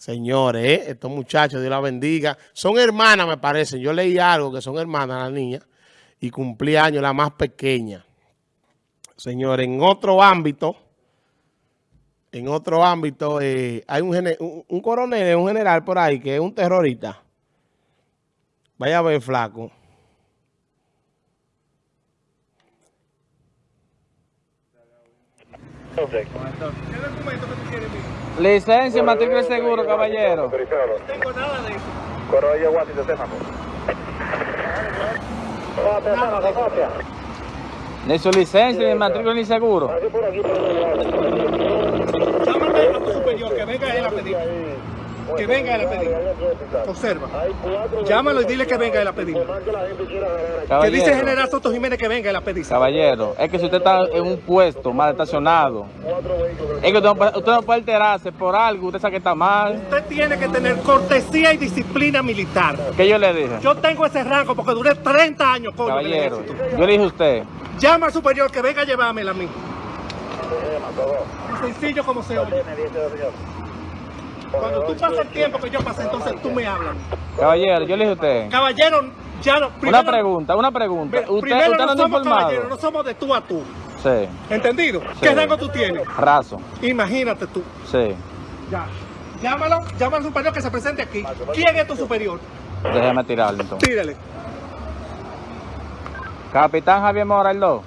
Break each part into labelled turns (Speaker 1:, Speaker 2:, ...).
Speaker 1: Señores, ¿eh? estos muchachos, Dios la bendiga. Son hermanas, me parece. Yo leí algo que son hermanas las niñas y cumplí años la más pequeña. Señores, en otro ámbito, en otro ámbito, eh, hay un, un, coronel, un general por ahí que es un terrorista. Vaya a ver, flaco.
Speaker 2: ¿Qué documento que tú quieres, Licencia, matrícula seguro, caballero. No tengo nada de eso. Corolla, guatito, Semáforo. Ni su licencia, ni matrícula, ni seguro. Llámame a tu superior, que venga él a pedir. Que venga él a pedir. Observa. Llámalo y dile que venga él a pedir. Que dice General Soto Jiménez que venga él a pedir.
Speaker 3: Caballero, es que si usted está en un puesto mal estacionado, es que usted no, puede, alterarse por algo, usted sabe que está mal.
Speaker 2: Usted tiene que tener cortesía y disciplina militar.
Speaker 3: ¿Qué yo le dije?
Speaker 2: Yo tengo ese rango porque duré 30 años,
Speaker 3: coño, Caballero, yo le dije a usted.
Speaker 2: Llama al superior que venga a llevármela a mí. Sencillo como se oye. Cuando tú pasas el tiempo que yo pasé, entonces tú me hablas.
Speaker 3: Caballero, yo le dije a usted.
Speaker 2: Caballero, ya no.
Speaker 3: una pregunta, una pregunta. usted,
Speaker 2: no, somos caballeros, no somos de tú a tú.
Speaker 3: Sí.
Speaker 2: ¿Entendido? ¿Qué rango tú tienes?
Speaker 3: Raso.
Speaker 2: Imagínate tú.
Speaker 3: Sí.
Speaker 2: Ya. Llámalo, llama al superior que se presente aquí. ¿Quién es tu superior?
Speaker 3: Déjeme tirarle entonces.
Speaker 2: Tírale.
Speaker 3: Capitán Javier Morales.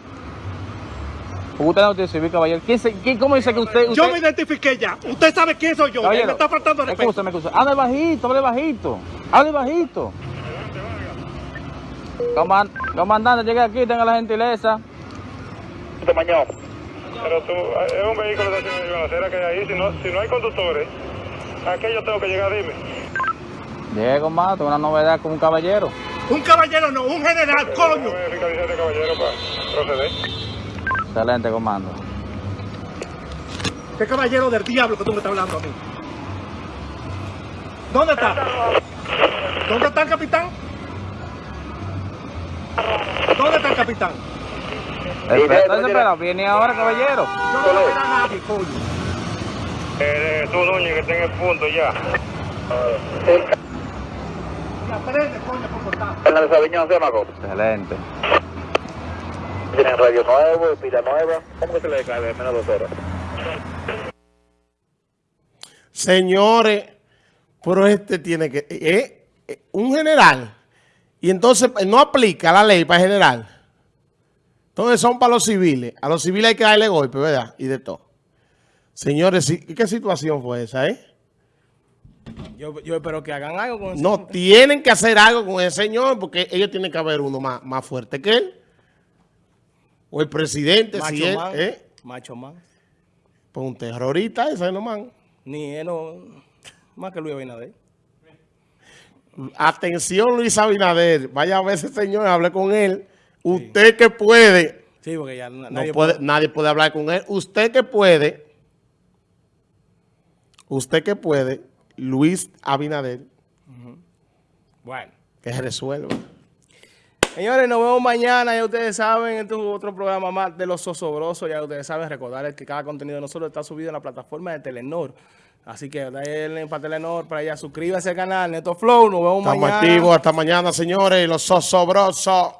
Speaker 3: Usted no tiene civil, caballero. ¿Quién, ¿Cómo dice que usted,
Speaker 2: Yo me identifiqué ya. Usted sabe quién soy yo. Caballero, me está faltando respeto.
Speaker 3: Escúchame, escúchame. Hable bajito, hable bajito. Hable bajito. Comandante, llegue aquí, tenga la gentileza.
Speaker 4: Mañana. Pero tú, es un vehículo de de que hay ahí. Si no, si no hay conductores, ¿a qué yo tengo que llegar? Dime.
Speaker 3: Llego más, tengo una novedad con un caballero.
Speaker 2: Un caballero no, un general, coño.
Speaker 4: de caballero para proceder.
Speaker 3: Excelente, comando.
Speaker 2: ¿Qué caballero del diablo que tú me estás hablando a mí? ¿Dónde está? ¿Dónde está el capitán? ¿Dónde está el capitán?
Speaker 3: Espera, espera, viene ahora, caballero.
Speaker 2: Yo no voy a ver a nadie, coño.
Speaker 4: Eh, tú, Núñez, que está en el punto ya.
Speaker 2: Ya prende, coño, por cortar.
Speaker 4: En la de Sabiñón,
Speaker 3: Excelente.
Speaker 4: Tienen radio nuevo, pila nueva. ¿Cómo que se le descarga menos dos horas?
Speaker 1: Señores, pero este tiene que... Eh, eh, un general. Y entonces eh, no aplica la ley para general. Entonces son para los civiles. A los civiles hay que darle golpe, ¿verdad? Y de todo. Señores, ¿qué situación fue esa, eh?
Speaker 5: Yo, yo, espero que hagan algo con ese
Speaker 1: No, tienen que hacer algo con ese señor porque ellos tienen que haber uno más, más fuerte que él o el presidente,
Speaker 5: Macho
Speaker 1: si es,
Speaker 5: man.
Speaker 1: ¿eh?
Speaker 5: Macho man.
Speaker 1: Pues un terrorista ese no man.
Speaker 5: Ni él no, más que Luis Abinader.
Speaker 1: Atención Luis Abinader, vaya a ver ese señor, hable con él. Usted que puede.
Speaker 5: Sí, porque ya
Speaker 1: nadie, puede, nadie puede hablar con él. Usted que puede. Usted que puede, Luis Abinader.
Speaker 5: Bueno.
Speaker 1: Que se resuelva.
Speaker 5: Señores, nos vemos mañana, ya ustedes saben, este es otro programa más de Los Sosobrosos, ya ustedes saben, recordarles que cada contenido de nosotros está subido en la plataforma de Telenor. Así que denle para Telenor, para allá, suscríbase al canal, Neto Flow, nos vemos
Speaker 1: Estamos
Speaker 5: mañana.
Speaker 1: activos, hasta mañana, señores, Los Sosobrosos.